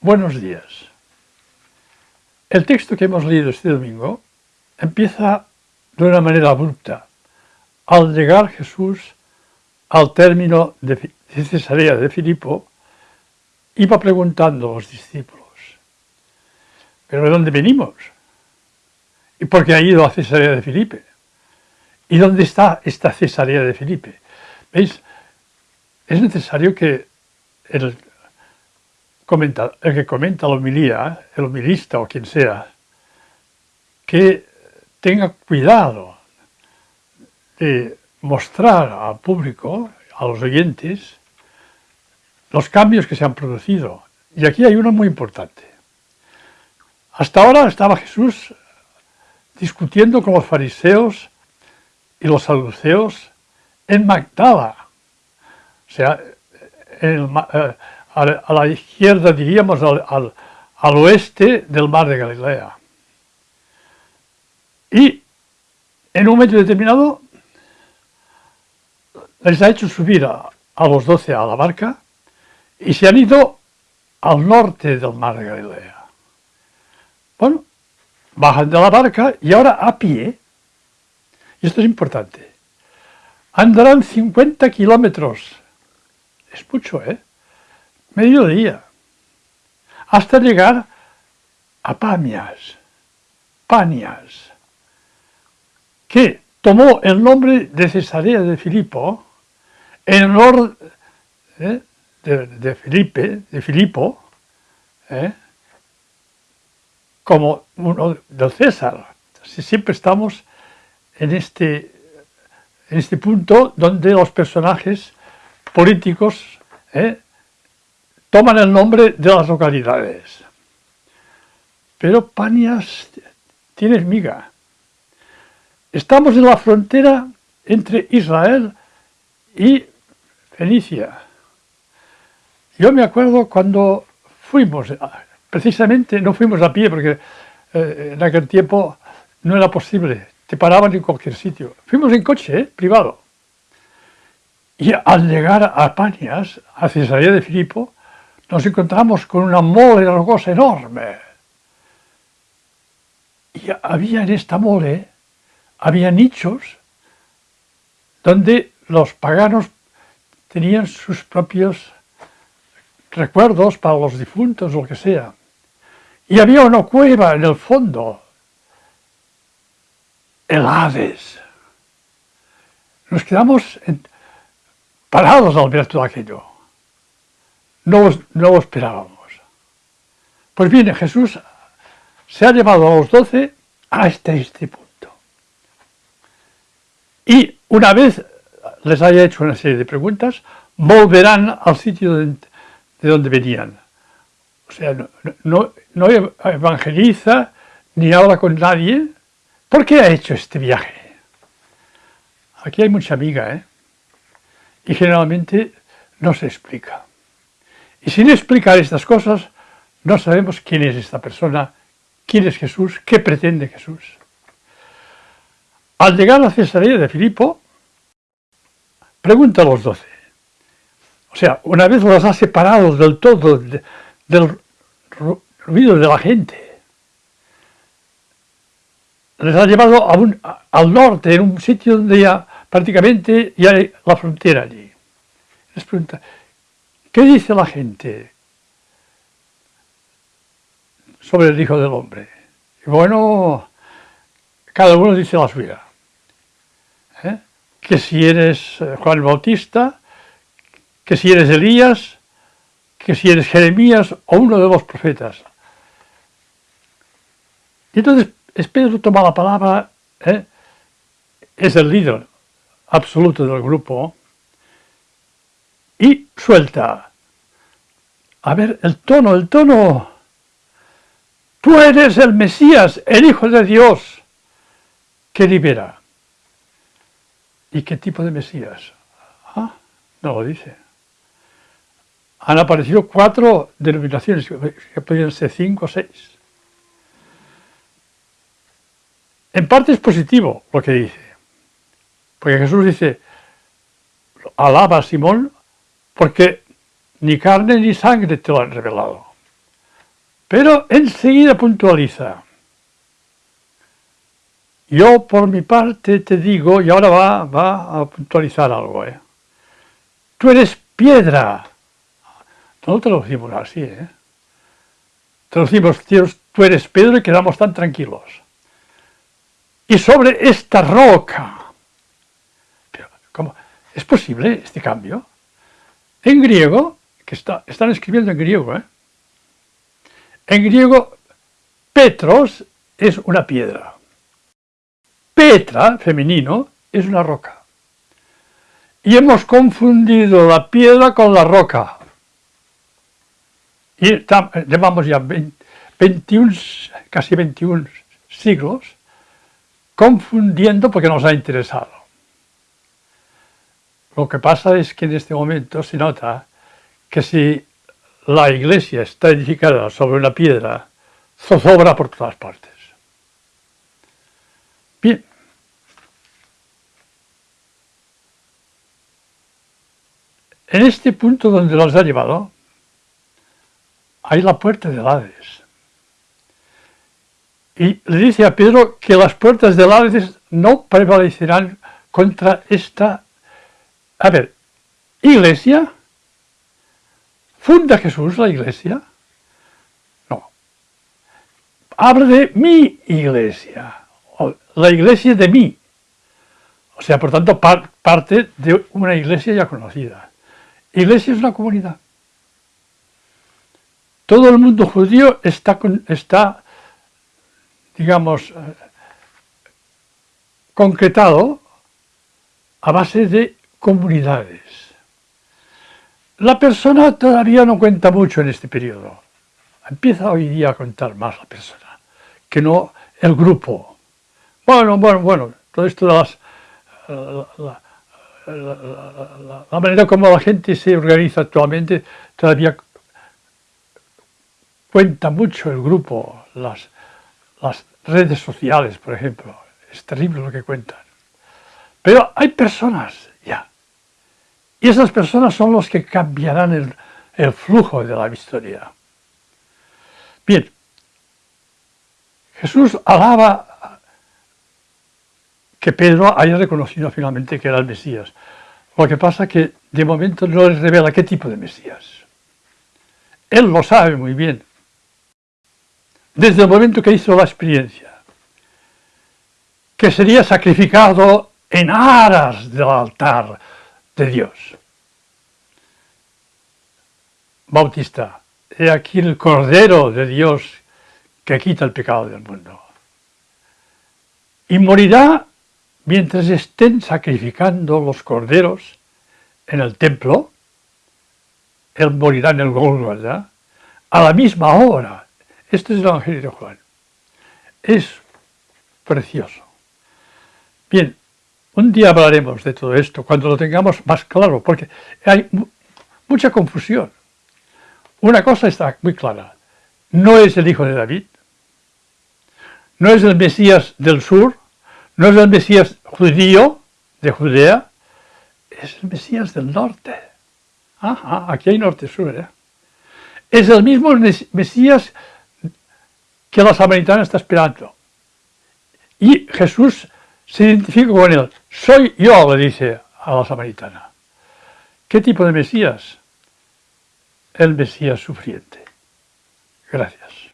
Buenos días. El texto que hemos leído este domingo empieza de una manera abrupta. Al llegar Jesús al término de Cesarea de Filipo, iba preguntando a los discípulos, ¿pero de dónde venimos? ¿Y por qué ha ido a Cesarea de Filipe? ¿Y dónde está esta Cesarea de Filipe? ¿Veis? Es necesario que el comenta, el que comenta la homilía, el homilista o quien sea, que tenga cuidado de mostrar al público, a los oyentes, los cambios que se han producido. Y aquí hay uno muy importante. Hasta ahora estaba Jesús discutiendo con los fariseos y los saduceos en Magdala. O sea, en eh, a la izquierda, diríamos, al, oeste del mar de Galilea. Y en un momento determinado les ha hecho subir a, los doce a la barca y se han ido al norte del mar de Galilea. Bueno, bajan de la barca y ahora a pie, y esto es importante, andarán 50 kilómetros. Es mucho, ¿eh? Mediodía, hasta llegar a Pamias, Panias, que tomó el nombre de Cesarea de Filipo en honor ¿eh? de, Felipe, de Filipo, ¿eh? como uno del César. Siempre estamos en este, en este punto donde los personajes políticos ¿eh? Toman el nombre de las localidades. Pero Panias tiene miga. Estamos en la frontera entre Israel y Fenicia. Yo me acuerdo cuando fuimos, precisamente no fuimos a pie porque eh, en aquel tiempo no era posible, te paraban en cualquier sitio. Fuimos en coche, eh, privado. Y al llegar a Panias, a Cesarea de Filipo, nos encontramos con una mole rocosa enorme. Y había en esta mole, había nichos donde los paganos tenían sus propios recuerdos para los difuntos lo que sea. Y había una cueva en el fondo, el Hades. Nos quedamos parados al ver todo aquello no, lo esperábamos. Pues bien, Jesús se ha llevado a los doce hasta este punto. Y una vez les haya hecho una serie de preguntas, volverán al sitio de, donde venían. O sea, no, no, evangeliza ni habla con nadie. ¿Por qué ha hecho este viaje? Aquí hay mucha amiga, ¿eh? Y generalmente no se explica. Y sin explicar estas cosas, no sabemos quién es esta persona, quién es Jesús, qué pretende Jesús. Al llegar a la Cesarea de Filipo, pregunta a los doce. O sea, una vez los ha separado del todo del ruido de la gente, les ha llevado al norte, en un sitio donde ya prácticamente ya hay la frontera allí. Les pregunta, ¿Qué dice la gente sobre el Hijo del Hombre? bueno, cada uno dice la suya. ¿eh? Que si eres eh, Juan Bautista, que si eres Elías, que si eres Jeremías o uno de los profetas. Y entonces Pedro toma la palabra, ¿eh? es el líder absoluto del grupo, y suelta. A ver, el tono, el tono. Tú eres el Mesías, el Hijo de Dios, que libera. ¿Y qué tipo de Mesías? Ah, no lo dice. Han aparecido cuatro denominaciones, que podrían ser cinco o seis. En parte es positivo lo que dice, porque Jesús dice, alaba a Simón porque ni carne ni sangre te lo han revelado. Pero enseguida puntualiza. Yo por mi parte te digo, y ahora va, va a puntualizar algo, ¿eh? tú eres piedra. No lo decimos así, ¿eh? Decimos, tú eres piedra y quedamos tan tranquilos. Y sobre esta roca. ¿cómo? ¿Es posible este cambio? En griego, que está, están escribiendo en griego, ¿eh? En griego, Petros es una piedra. Petra, femenino, es una roca. Y hemos confundido la piedra con la roca. Y llevamos ya 21, casi 21 siglos confundiendo porque nos ha interesado. Lo que pasa es que en este momento se nota que si la iglesia está edificada sobre una piedra, zozobra por todas partes. Bien. En este punto donde los ha llevado, hay la puerta del Hades. Y le dice a Pedro que las puertas del Hades no prevalecerán contra esta... A ver, iglesia, ¿Funda Jesús la iglesia? No. Habla de mi iglesia, la iglesia de mí. O sea, por tanto, parte de una iglesia ya conocida. Iglesia es una comunidad. Todo el mundo judío está, está digamos, eh, concretado a base de comunidades. La persona todavía no cuenta mucho en este periodo. Empieza hoy día a contar más la persona, que no el grupo. Bueno, bueno, bueno, todo esto de las, la, manera como la gente se organiza actualmente todavía cuenta mucho el grupo, las redes sociales, por ejemplo. Es terrible lo que cuentan. Pero hay personas y esas personas son los que cambiarán el, flujo de la historia. Bien, Jesús alaba que Pedro haya reconocido finalmente que era el Mesías. Lo que pasa es que de momento no les revela qué tipo de Mesías. Él lo sabe muy bien. Desde el momento que hizo la experiencia. Que sería sacrificado en aras del altar de Dios. Bautista, he aquí el Cordero de Dios que quita el pecado del mundo. Y morirá mientras estén sacrificando los corderos en el templo, él morirá en el Golgotha, a la misma hora. Este es el Evangelio de Juan. Es precioso. Bien, un día hablaremos de todo esto, cuando lo tengamos más claro, porque hay mucha confusión. Una cosa está muy clara, no es el hijo de David, no es el Mesías del sur, no es el Mesías judío de Judea, es el Mesías del norte. Ajá, aquí hay norte-sur. ¿eh? Es el mismo Mesías que la samaritana está esperando. Y Jesús se identifica con él. Soy yo, le dice a la samaritana. ¿Qué tipo de Mesías? El Mesías sufriente. Gracias.